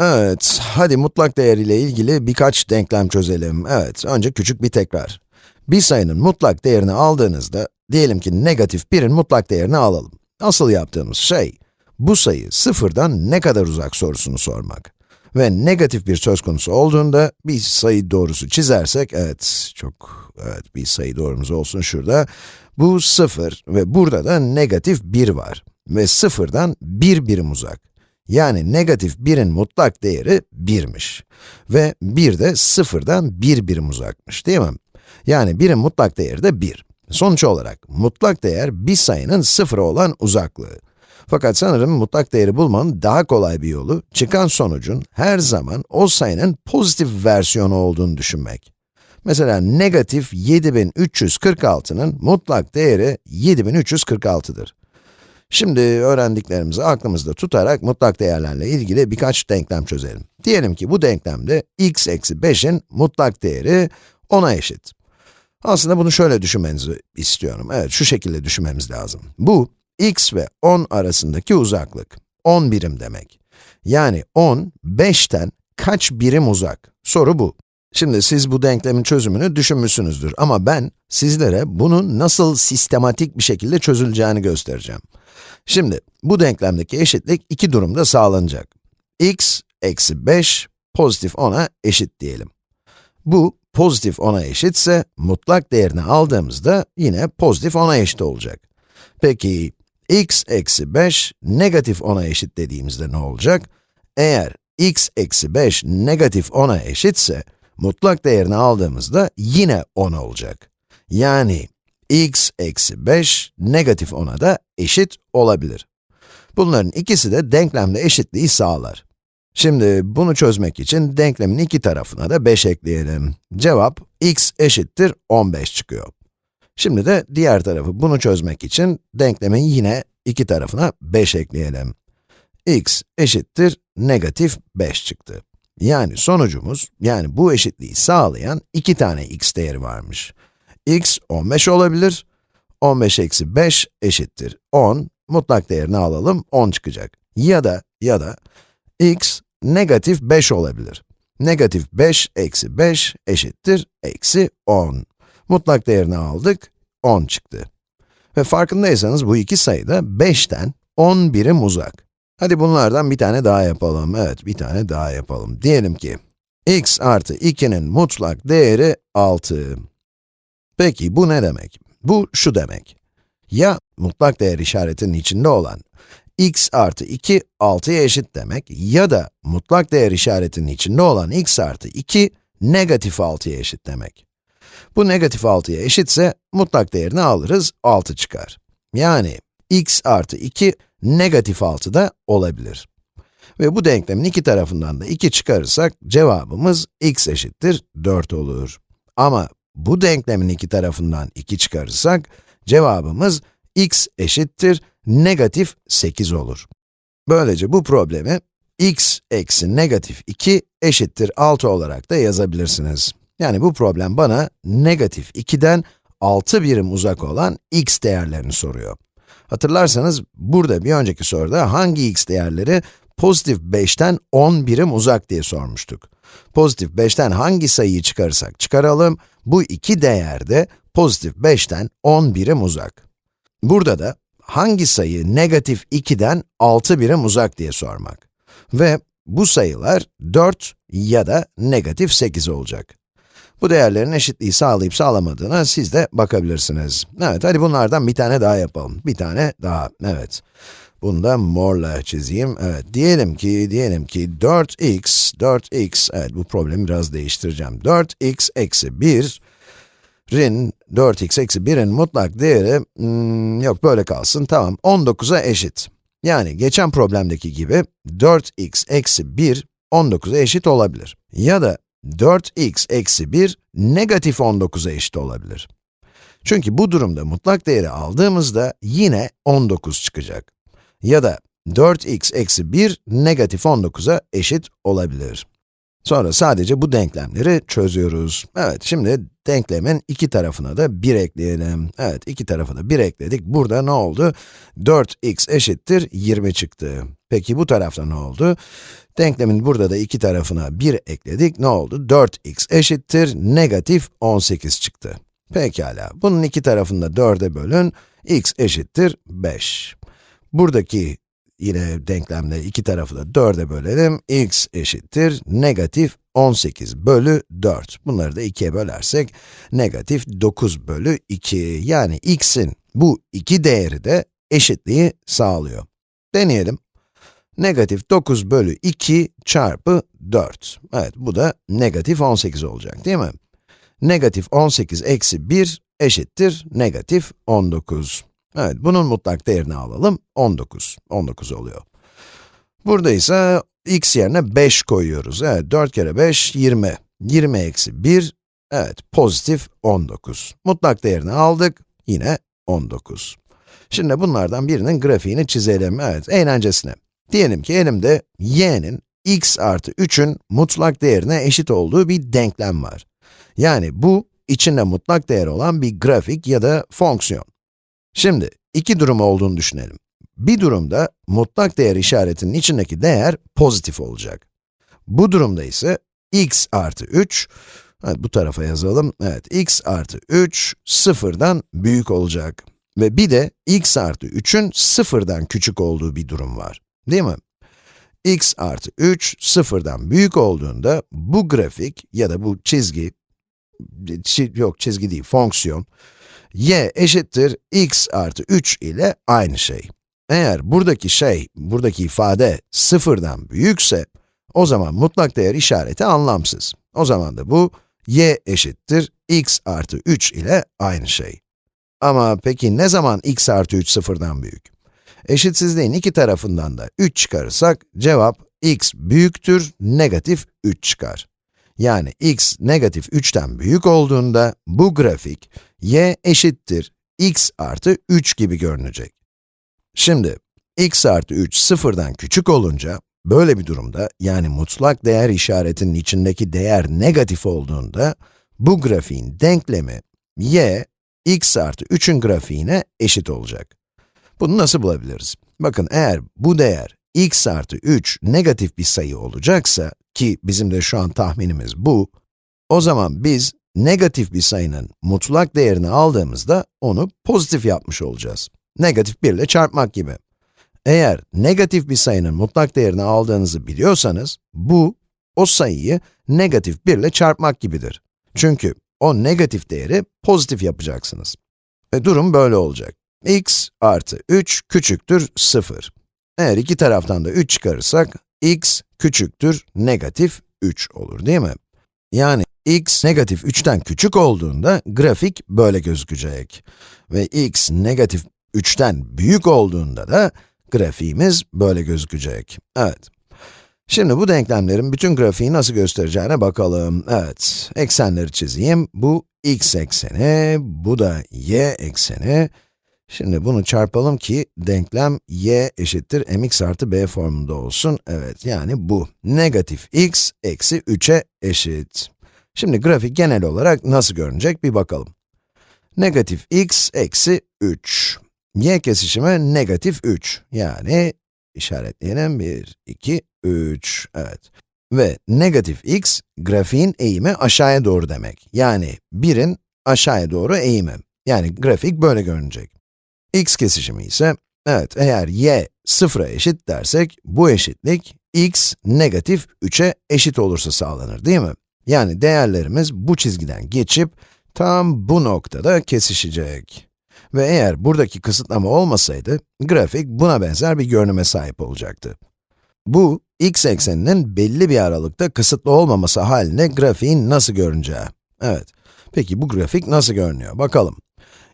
Evet, hadi mutlak değer ile ilgili birkaç denklem çözelim. Evet, önce küçük bir tekrar. Bir sayının mutlak değerini aldığınızda, diyelim ki negatif 1'in mutlak değerini alalım. Asıl yaptığımız şey, bu sayı sıfırdan ne kadar uzak sorusunu sormak. Ve negatif bir söz konusu olduğunda, bir sayı doğrusu çizersek, evet, çok, evet, bir sayı doğrumuz olsun şurada. Bu 0 ve burada da negatif 1 var. Ve sıfırdan 1 birim uzak. Yani negatif 1'in mutlak değeri 1'miş. Ve 1 de 0'dan 1 birim uzakmış, değil mi? Yani 1'in mutlak değeri de 1. Sonuç olarak, mutlak değer bir sayının sıfıra olan uzaklığı. Fakat sanırım mutlak değeri bulmanın daha kolay bir yolu, çıkan sonucun her zaman o sayının pozitif versiyonu olduğunu düşünmek. Mesela negatif 7346'nın mutlak değeri 7346'dır. Şimdi öğrendiklerimizi aklımızda tutarak mutlak değerlerle ilgili birkaç denklem çözelim. Diyelim ki bu denklemde x eksi 5'in mutlak değeri 10'a eşit. Aslında bunu şöyle düşünmenizi istiyorum. Evet, şu şekilde düşünmemiz lazım. Bu, x ve 10 arasındaki uzaklık. 10 birim demek. Yani 10, 5'ten kaç birim uzak? Soru bu. Şimdi siz bu denklemin çözümünü düşünmüşsünüzdür ama ben sizlere bunun nasıl sistematik bir şekilde çözüleceğini göstereceğim. Şimdi, bu denklemdeki eşitlik iki durumda sağlanacak. x eksi 5 pozitif 10'a eşit diyelim. Bu, pozitif 10'a eşitse, mutlak değerini aldığımızda yine pozitif 10'a eşit olacak. Peki, x eksi 5 negatif 10'a eşit dediğimizde ne olacak? Eğer x eksi 5 negatif 10'a eşitse, mutlak değerini aldığımızda yine 10 olacak. Yani x eksi 5 negatif 10'a da eşit olabilir. Bunların ikisi de denklemde eşitliği sağlar. Şimdi bunu çözmek için denklemin iki tarafına da 5 ekleyelim. Cevap x eşittir 15 çıkıyor. Şimdi de diğer tarafı bunu çözmek için denklemin yine iki tarafına 5 ekleyelim. x eşittir negatif 5 çıktı. Yani sonucumuz, yani bu eşitliği sağlayan iki tane x değeri varmış x 15 olabilir. 15 eksi 5 eşittir 10. Mutlak değerini alalım, 10 çıkacak. Ya da, ya da, x negatif 5 olabilir. Negatif 5 eksi 5 eşittir eksi 10. Mutlak değerini aldık, 10 çıktı. Ve farkındaysanız bu iki sayı da 5'ten 10 birim uzak. Hadi bunlardan bir tane daha yapalım. Evet, bir tane daha yapalım. Diyelim ki, x artı 2'nin mutlak değeri 6. Peki bu ne demek? Bu şu demek. Ya mutlak değer işaretinin içinde olan x artı 2, 6'ya eşit demek ya da mutlak değer işaretinin içinde olan x artı 2, negatif 6'ya eşit demek. Bu negatif 6'ya eşitse mutlak değerini alırız, 6 çıkar. Yani x artı 2, negatif 6 da olabilir. Ve bu denklemin iki tarafından da 2 çıkarırsak cevabımız x eşittir 4 olur. Ama bu denklemin iki tarafından 2 çıkarırsak, cevabımız x eşittir negatif 8 olur. Böylece bu problemi x eksi negatif 2 eşittir 6 olarak da yazabilirsiniz. Yani bu problem bana negatif 2'den 6 birim uzak olan x değerlerini soruyor. Hatırlarsanız burada bir önceki soruda hangi x değerleri pozitif 5'ten 10 birim uzak diye sormuştuk. Pozitif 5'ten hangi sayıyı çıkarırsak çıkaralım, bu iki değer de pozitif 5'ten 10 birim uzak. Burada da hangi sayı negatif 2'den 6 birim uzak diye sormak. Ve bu sayılar 4 ya da negatif 8 olacak. Bu değerlerin eşitliği sağlayıp sağlamadığına siz de bakabilirsiniz. Evet, hadi bunlardan bir tane daha yapalım. Bir tane daha, evet. Bunu da morla çizeyim. Evet, diyelim ki, diyelim ki 4x, 4x, evet bu problemi biraz değiştireceğim. 4x eksi 1, rin 4x eksi 1'in mutlak değeri, hmm, yok böyle kalsın, tamam, 19'a eşit. Yani geçen problemdeki gibi 4x eksi 1, 19'a eşit olabilir. Ya da 4x eksi 1, negatif 19'a eşit olabilir. Çünkü bu durumda mutlak değeri aldığımızda yine 19 çıkacak ya da 4x eksi 1 negatif 19'a eşit olabilir. Sonra sadece bu denklemleri çözüyoruz. Evet, şimdi denklemin iki tarafına da 1 ekleyelim. Evet, iki tarafına da 1 ekledik. Burada ne oldu? 4x eşittir 20 çıktı. Peki bu tarafta ne oldu? Denklemin burada da iki tarafına 1 ekledik. Ne oldu? 4x eşittir negatif 18 çıktı. Pekala, bunun iki tarafını da 4'e bölün. x eşittir 5. Buradaki yine denklemde iki tarafı da 4'e bölelim. x eşittir negatif 18 bölü 4. Bunları da 2'ye bölersek negatif 9 bölü 2. Yani x'in bu iki değeri de eşitliği sağlıyor. Deneyelim. Negatif 9 bölü 2 çarpı 4. Evet, bu da negatif 18 olacak değil mi? Negatif 18 eksi 1 eşittir negatif 19. Evet, bunun mutlak değerini alalım, 19. 19 oluyor. Burada ise x yerine 5 koyuyoruz. Evet, 4 kere 5, 20. 20 eksi 1, evet, pozitif 19. Mutlak değerini aldık, yine 19. Şimdi bunlardan birinin grafiğini çizelim, evet, eğlencesine. Diyelim ki elimde y'nin x artı 3'ün mutlak değerine eşit olduğu bir denklem var. Yani bu, içinde mutlak değer olan bir grafik ya da fonksiyon. Şimdi, iki durum olduğunu düşünelim. Bir durumda, mutlak değer işaretinin içindeki değer pozitif olacak. Bu durumda ise x artı 3, evet, bu tarafa yazalım, evet, x artı 3, sıfırdan büyük olacak. Ve bir de x artı 3'ün sıfırdan küçük olduğu bir durum var. Değil mi? x artı 3, sıfırdan büyük olduğunda, bu grafik ya da bu çizgi, yok çizgi değil, fonksiyon, y eşittir x artı 3 ile aynı şey. Eğer buradaki şey, buradaki ifade sıfırdan büyükse, o zaman mutlak değer işareti anlamsız. O zaman da bu, y eşittir x artı 3 ile aynı şey. Ama peki ne zaman x artı 3 sıfırdan büyük? Eşitsizliğin iki tarafından da 3 çıkarırsak, cevap x büyüktür, negatif 3 çıkar. Yani x negatif 3'ten büyük olduğunda, bu grafik, y eşittir x artı 3 gibi görünecek. Şimdi, x artı 3 sıfırdan küçük olunca, böyle bir durumda, yani mutlak değer işaretinin içindeki değer negatif olduğunda, bu grafiğin denklemi, y, x artı 3'ün grafiğine eşit olacak. Bunu nasıl bulabiliriz? Bakın eğer bu değer x artı 3 negatif bir sayı olacaksa, ki bizim de şu an tahminimiz bu, o zaman biz negatif bir sayının mutlak değerini aldığımızda onu pozitif yapmış olacağız. Negatif 1 ile çarpmak gibi. Eğer negatif bir sayının mutlak değerini aldığınızı biliyorsanız, bu, o sayıyı negatif 1 ile çarpmak gibidir. Çünkü o negatif değeri pozitif yapacaksınız. Ve durum böyle olacak x artı 3 küçüktür 0. Eğer iki taraftan da 3 çıkarırsak, x küçüktür negatif 3 olur değil mi? Yani x negatif 3'ten küçük olduğunda grafik böyle gözükecek. Ve x negatif 3'ten büyük olduğunda da grafiğimiz böyle gözükecek. Evet. Şimdi bu denklemlerin bütün grafiği nasıl göstereceğine bakalım. Evet, eksenleri çizeyim. Bu x ekseni, bu da y ekseni. Şimdi bunu çarpalım ki denklem y eşittir mx artı b formunda olsun. Evet, yani bu. Negatif x eksi 3'e eşit. Şimdi grafik genel olarak nasıl görünecek bir bakalım. Negatif x eksi 3. y kesişimi negatif 3. Yani işaretleyelim 1, 2, 3. Evet. Ve negatif x, grafiğin eğimi aşağıya doğru demek. Yani 1'in aşağıya doğru eğimi. Yani grafik böyle görünecek x kesişimi ise, evet eğer y sıfıra eşit dersek, bu eşitlik x negatif 3'e eşit olursa sağlanır değil mi? Yani değerlerimiz bu çizgiden geçip, tam bu noktada kesişecek. Ve eğer buradaki kısıtlama olmasaydı, grafik buna benzer bir görünüme sahip olacaktı. Bu, x ekseninin belli bir aralıkta kısıtlı olmaması halinde grafiğin nasıl görüneceği. Evet, peki bu grafik nasıl görünüyor? Bakalım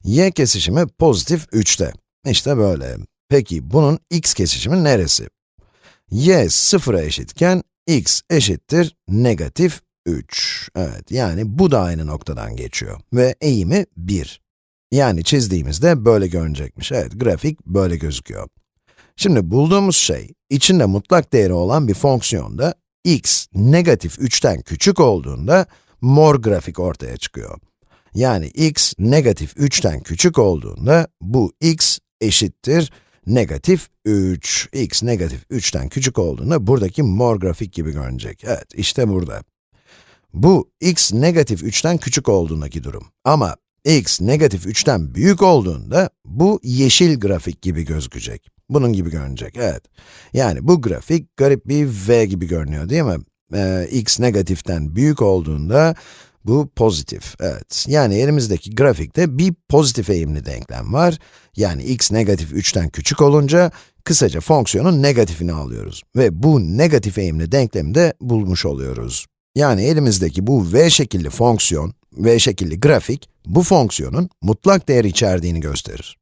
y kesişimi pozitif 3'te. İşte böyle. Peki bunun x kesişimi neresi? y sıfıra eşitken x eşittir negatif 3. Evet, yani bu da aynı noktadan geçiyor ve eğimi 1. Yani çizdiğimizde böyle görünecekmiş. Evet, grafik böyle gözüküyor. Şimdi bulduğumuz şey, içinde mutlak değeri olan bir fonksiyonda x negatif 3'ten küçük olduğunda mor grafik ortaya çıkıyor. Yani x negatif 3'ten küçük olduğunda bu x eşittir negatif 3. x negatif 3'ten küçük olduğunda buradaki mor grafik gibi görünecek. Evet, işte burada. Bu x negatif 3'ten küçük olduğundaki durum. Ama x negatif 3'ten büyük olduğunda bu yeşil grafik gibi gözükecek. Bunun gibi görünecek, evet. Yani bu grafik garip bir v gibi görünüyor değil mi? Ee, x negatiften büyük olduğunda bu pozitif, evet. Yani elimizdeki grafikte bir pozitif eğimli denklem var. Yani x negatif 3'ten küçük olunca, kısaca fonksiyonun negatifini alıyoruz. Ve bu negatif eğimli denklemi de bulmuş oluyoruz. Yani elimizdeki bu v şekilli fonksiyon, v şekilli grafik, bu fonksiyonun mutlak değer içerdiğini gösterir.